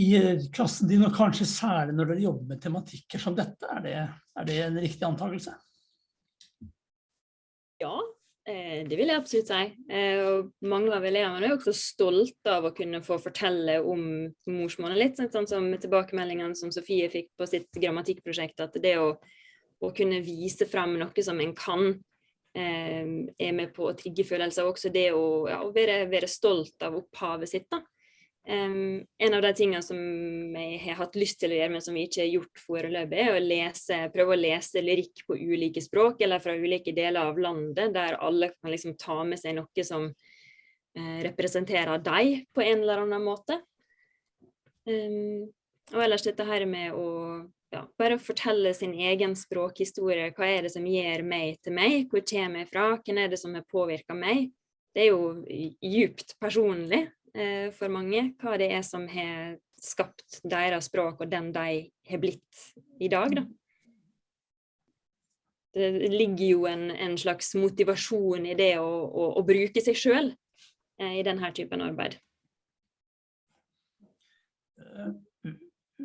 i klassen din, og kanskje særlig når dere jobber med tematikker som dette. Er det, er det en riktig antakelse? Ja, eh, det vil jeg absolutt si. Eh, mange av elevene er også stolte av å kunne få fortelle om morsmålet litt, sånn som tilbakemeldingene som Sofie fikk på sitt grammatikkprosjekt, at det å, å kunne vise frem noe som en kan, Ehm, er med på å trigge følelser, også det å, ja, være, være, stolt av opphavet sitt. Da. Um, en av de tingene som jeg har hatt lyst til å gjøre, men som vi ikke har gjort foreløpig, er å lese, prøve å lese lyrikk på ulike språk, eller fra ulike deler av landet, der alle kan liksom ta med seg noe som uh, representerer deg på en eller annen måte. Um, og ellers dette her med å ja, bare fortelle sin egen språkhistorie. Hva er det som gjør meg til meg? Hvor kommer jeg fra? Hvem er det som har påvirka meg? Det er jo djupt personlig for mange, hva det er som har skapt deres språk og den de har blitt i dag. Da. Det ligger jo en, en slags motivasjon i det å, å, å bruke seg sjøl eh, i denne typen arbeid.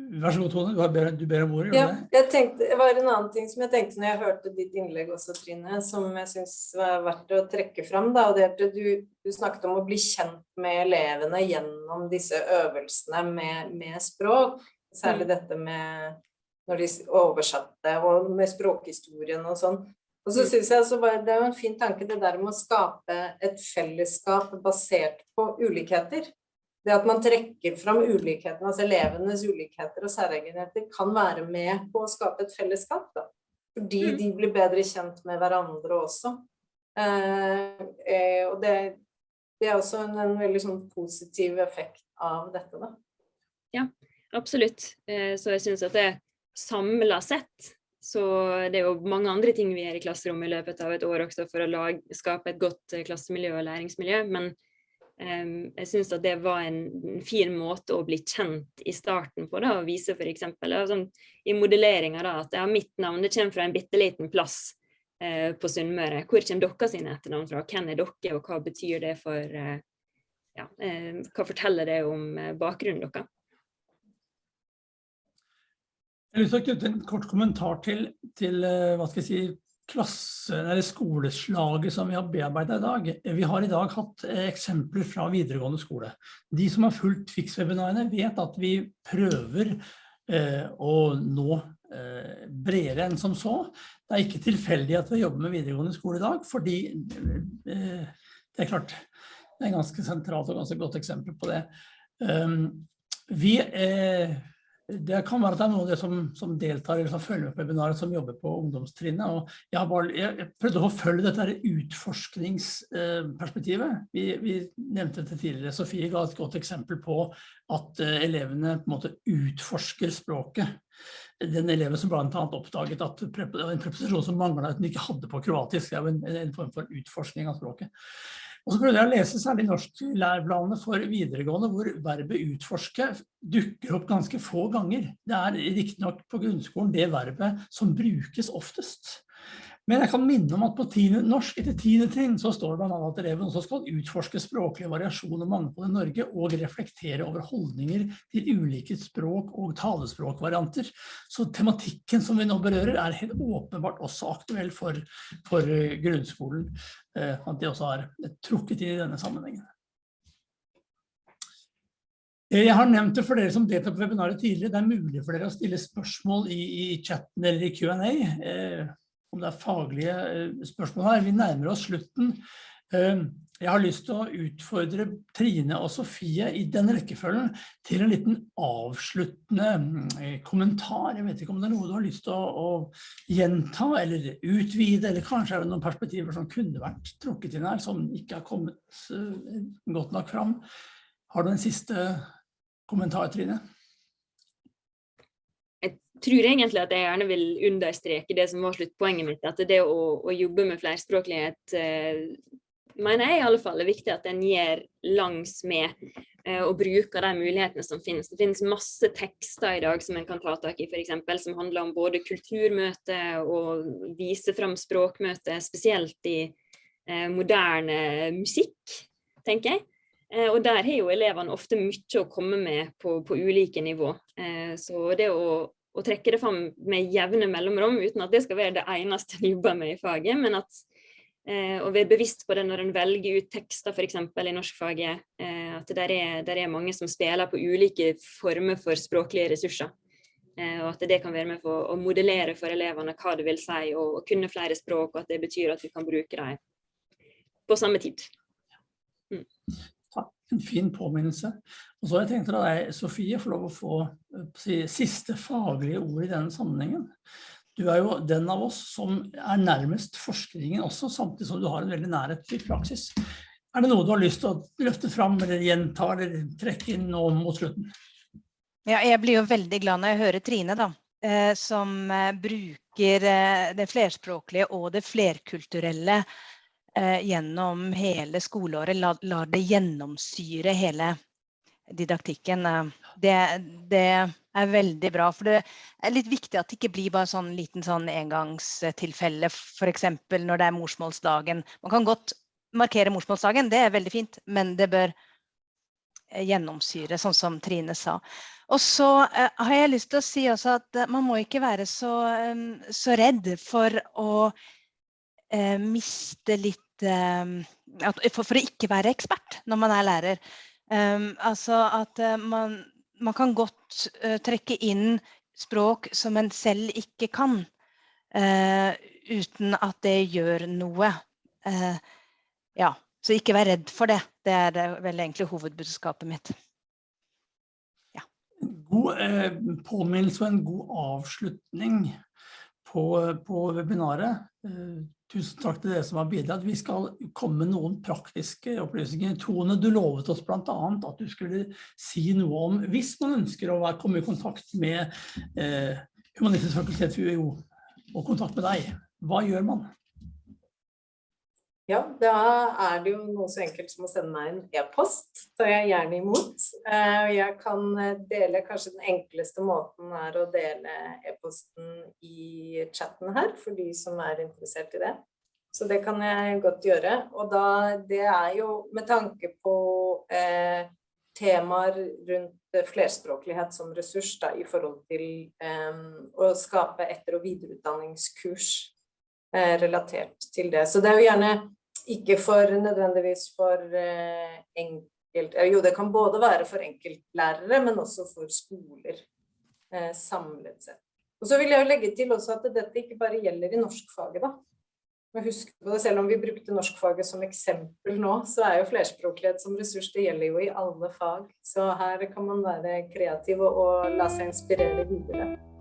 Vær så god, Tone. Du, ber, du ber om ordet. Ja, jeg tenkte, det var en annen ting som jeg tenkte når jeg hørte ditt innlegg også, Trine, som jeg syns var verdt å trekke fram. Da, og det at du, du, snakket om å bli kjent med elevene gjennom disse øvelsene med, med språk. Særlig mm. dette med når de oversatte, og med språkhistorien og sånn. Og så mm. synes jeg altså, Det er jo en fin tanke det der med å skape et fellesskap basert på ulikheter det at man trekker fram ulikhetene, altså elevenes ulikheter og særegenheter, kan være med på å skape et fellesskap. Da. Fordi mm. de blir bedre kjent med hverandre også. Eh, eh, og det, det, er også en, en veldig sånn positiv effekt av dette. Da. Ja, absolutt. Eh, så jeg syns at det samla sett så det er jo mange andre ting vi gjør i klasserommet i løpet av et år også for å lage, skape et godt eh, klassemiljø og læringsmiljø. Men Um, jeg syns at det var en fin måte å bli kjent i starten på. Da, og vise f.eks. Sånn, i modelleringa at ja, mitt navn det kommer fra en bitte liten plass uh, på Sunnmøre. Hvor kommer dere sine etternavn fra? Hvem er dere, og hva betyr det for uh, ja, uh, Hva forteller det om bakgrunnen deres? Jeg vil knytte en kort kommentar til, til hva skal jeg si, klasse, eller skoleslaget som vi har bearbeidet i dag. Vi har i dag hatt eh, eksempler fra videregående skole. De som har fulgt FIX-webinarene vet at vi prøver eh, å nå eh, bredere enn som så. Det er ikke tilfeldig at vi jobber med videregående skole i dag, fordi det er klart, det er ganske sentralt og ganske godt eksempel på det. Um, vi det kan være at det er noen av de som, som deltar eller som følger med på webinaret som jobber på ungdomstrinnet. og Jeg, bare, jeg prøvde å følge dette utforskningsperspektivet. Vi, vi, nevnte det tidligere. Sofie ga et godt eksempel på at eh, elevene på en måte utforsker språket. Den eleven som blant annet oppdaget at det var en preposisjon som manglet at den ikke hadde på kroatisk. Det er jo en, en form for utforskning av språket. Og så prøvde jeg å lese særlig norsklæreplanene for videregående, hvor verbet utforske dukker opp ganske få ganger. Det er riktignok på grunnskolen det verbet som brukes oftest. Men jeg kan minne om at på tiende, norsk etter tiende trinn så står det annet at eleven også skal utforske språklige variasjon og mangfold i Norge og reflektere over holdninger til ulike språk og talespråkvarianter. Så tematikken som vi nå berører er helt åpenbart også aktuell for, for grunnskolen, eh, at de også har trukket inn i denne sammenhengen. Jeg har nevnt det for dere som deltok på webinaret tidligere. Det er mulig for dere å stille spørsmål i, i chatten eller i Q&A, eh, om det er faglige eh, spørsmål her. Vi nærmer oss slutten. Eh, jeg har lyst til å utfordre Trine og Sofie i den rekkefølgen til en liten avsluttende eh, kommentar. Jeg vet ikke om det er noe du har lyst til å, å gjenta eller utvide, eller kanskje er det noen perspektiver som kunne vært trukket inn her, som ikke har kommet eh, godt nok fram. Har du en siste kommentar, Trine? Tror egentlig at jeg gjerne vil understreke det som var sluttpoenget mitt, at det å, å jobbe med flerspråklighet eh, mener jeg i alle fall er viktig at en gjør langs med eh, og bruker de mulighetene som finnes. Det finnes masse tekster i dag som en kan ta tak i, eksempel, som handler om både kulturmøte og vise fram språkmøte, spesielt i eh, moderne musikk, tenker jeg. Eh, og der har jo elevene ofte mye å komme med på, på ulike nivå. Eh, så det å, å, trekke det fram med jevne mellomrom, uten at det skal være det eneste en jobber med i faget, men at eh, å være bevisst på det når en velger ut tekster f.eks. i norskfaget, at det er, der er mange som spiller på ulike former for språklige ressurser. Og at det kan være med for å modellere for elevene hva det vil si å kunne flere språk, og at det betyr at vi kan bruke dem på samme tid. Mm en fin påminnelse. Og så har jeg tenkt at deg, Sofie, får lov å få eh, si, siste faglige ord i denne sammenhengen. Du er jo den av oss som er nærmest forskningen også, samtidig som du har en veldig nærhet til praksis. Er det noe du har lyst til å løfte fram, eller gjenta, eller trekke inn nå mot slutten? Ja, jeg blir jo veldig glad når jeg hører Trine, da, eh, som eh, bruker det flerspråklige og det flerkulturelle eh, gjennom hele skoleåret, lar la det gjennomsyre hele didaktikken. Eh, det, det, er veldig bra. For det er litt viktig at det ikke blir bare sånn liten sånn engangstilfelle, f.eks. når det er morsmålsdagen. Man kan godt markere morsmålsdagen, det er veldig fint, men det bør eh, gjennomsyre, sånn som Trine sa. Og så eh, har jeg lyst til å si også at uh, man må ikke være så, så redd for å eh, miste litt for, for, å ikke være ekspert når man er lærer. Um, altså at uh, man, man, kan godt uh, trekke inn språk som en selv ikke kan, uh, uten at det gjør noe. ja, så ikke vær redd for det. Det er vel egentlig hovedbudskapet mitt. Ja. God påminnelse og en god avslutning på, på webinaret. Tusen takk til dere som har bidratt. Vi skal komme med noen praktiske opplysninger. Tone, du lovet oss annet at du skulle si noe om hvis man ønsker å komme i kontakt med eh, Humanistisk fakultet ved UiO og kontakt med deg. Hva gjør man? Ja, da er det jo noe så enkelt som å sende meg en e-post. Da er jeg gjerne imot. Eh, jeg kan eh, dele, kanskje den enkleste måten er å dele e-posten i chatten her, for de som er interessert i det. Så det kan jeg godt gjøre. Og da, det er jo med tanke på eh, temaer rundt flerspråklighet som ressurs da, i forhold til eh, å skape etter- og videreutdanningskurs Eh, relatert til det. Så det er jo gjerne ikke for nødvendigvis for eh, enkelt eh, Jo, det kan både være for enkeltlærere, men også for skoler samlet sett. Og så vil jeg jo legge til også at dette ikke bare gjelder i norskfaget, da. Men Husk på det, Selv om vi brukte norskfaget som eksempel nå, så er jo flerspråklighet som ressurs, det gjelder jo i alle fag. Så her kan man være kreativ og la seg inspirere videre.